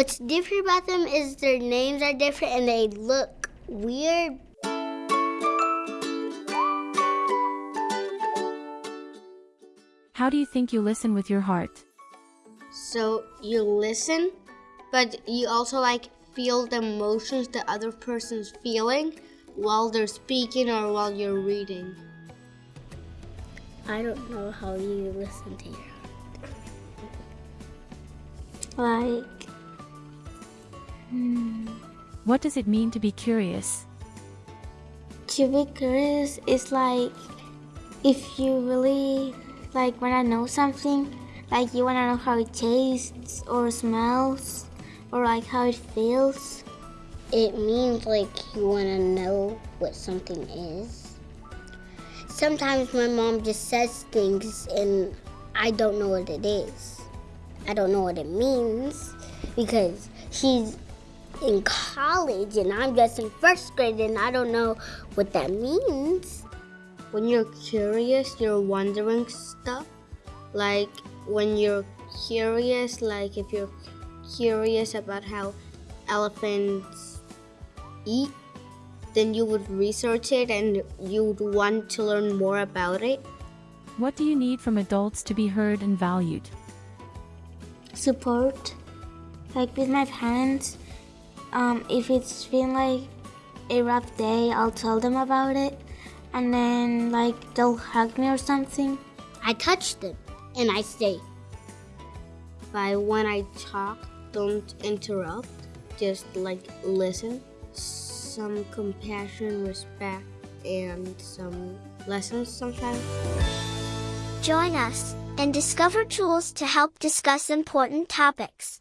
What's different about them is their names are different and they look weird. How do you think you listen with your heart? So you listen, but you also like feel the emotions the other person's feeling while they're speaking or while you're reading. I don't know how you listen to your heart. Like, What does it mean to be curious? to be curious is like if you really like want to know something, like you want to know how it tastes or smells or like how it feels. It means like you want to know what something is. Sometimes my mom just says things and I don't know what it is. I don't know what it means because she's in college and I'm just in first grade and I don't know what that means. When you're curious, you're wondering stuff. Like when you're curious, like if you're curious about how elephants eat, then you would research it and you would want to learn more about it. What do you need from adults to be heard and valued? Support, like with my parents. Um, if it's been like a rough day, I'll tell them about it, and then like they'll hug me or something. I touch them and I say, by when I talk, don't interrupt, just like listen. Some compassion, respect, and some lessons sometimes. Join us and discover tools to help discuss important topics.